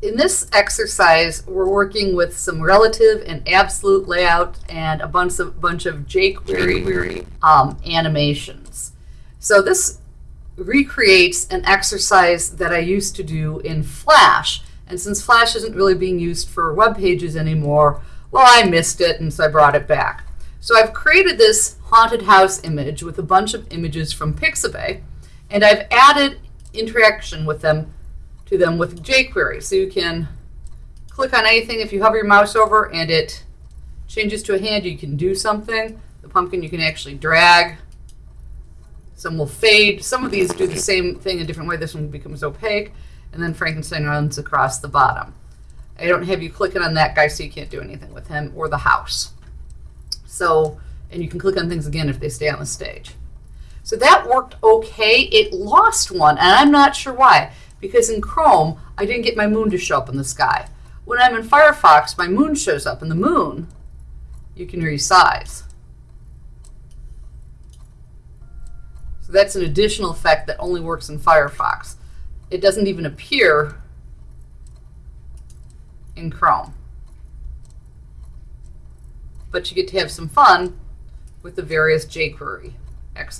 in this exercise, we're working with some relative and absolute layout and a bunch of, bunch of jQuery um, animations. So this recreates an exercise that I used to do in Flash. And since Flash isn't really being used for web pages anymore, well, I missed it, and so I brought it back. So I've created this haunted house image with a bunch of images from Pixabay, and I've added interaction with them to them with jQuery. So you can click on anything if you hover your mouse over and it changes to a hand, you can do something. The pumpkin you can actually drag. Some will fade. Some of these do the same thing a different way. This one becomes opaque. And then Frankenstein runs across the bottom. I don't have you clicking on that guy so you can't do anything with him or the house. So, and you can click on things again if they stay on the stage. So that worked okay. It lost one, and I'm not sure why because in Chrome, I didn't get my moon to show up in the sky. When I'm in Firefox, my moon shows up, and the moon you can resize. So that's an additional effect that only works in Firefox. It doesn't even appear in Chrome. But you get to have some fun with the various jQuery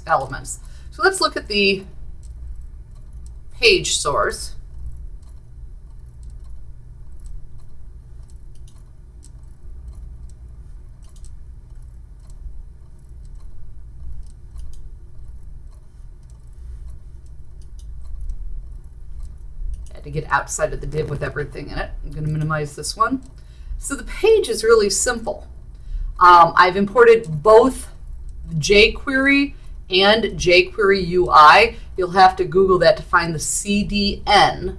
elements. So let's look at the page source. Had to get outside of the div with everything in it. I'm going to minimize this one. So the page is really simple. Um, I've imported both jQuery and jQuery UI. You'll have to Google that to find the CDN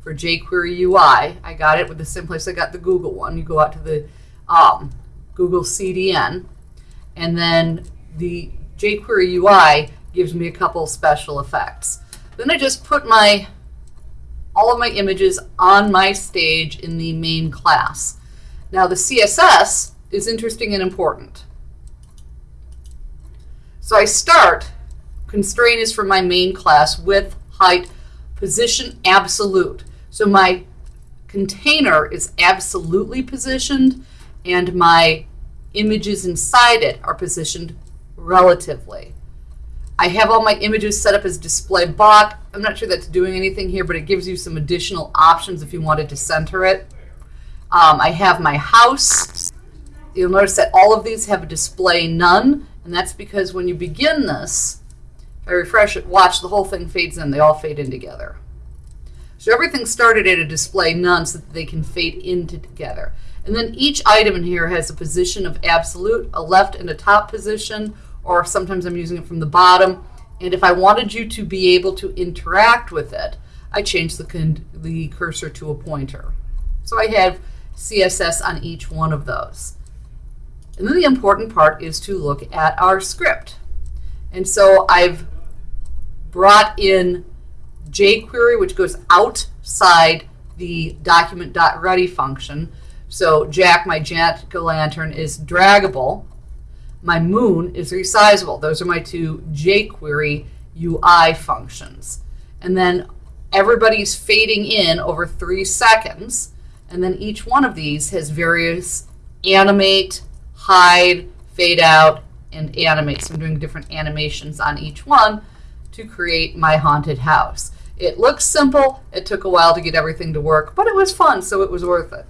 for jQuery UI. I got it with the place I got the Google one. You go out to the um, Google CDN, and then the jQuery UI gives me a couple special effects. Then I just put my all of my images on my stage in the main class. Now the CSS is interesting and important. So I start, constraint is for my main class, width, height, position, absolute. So my container is absolutely positioned and my images inside it are positioned relatively. I have all my images set up as display block. I'm not sure that's doing anything here, but it gives you some additional options if you wanted to center it. Um, I have my house. You'll notice that all of these have a display none. And that's because when you begin this, if I refresh it, watch, the whole thing fades in. They all fade in together. So everything started at a display none so that they can fade into together. And then each item in here has a position of absolute, a left and a top position, or sometimes I'm using it from the bottom. And if I wanted you to be able to interact with it, I change the, the cursor to a pointer. So I have CSS on each one of those. And then the important part is to look at our script. And so I've brought in jQuery, which goes outside the document.ready function. So Jack, my jack-o'-lantern, is draggable. My moon is resizable. Those are my two jQuery UI functions. And then everybody's fading in over three seconds. And then each one of these has various animate, hide, fade out, and animate. So I'm doing different animations on each one to create my haunted house. It looks simple. It took a while to get everything to work, but it was fun, so it was worth it.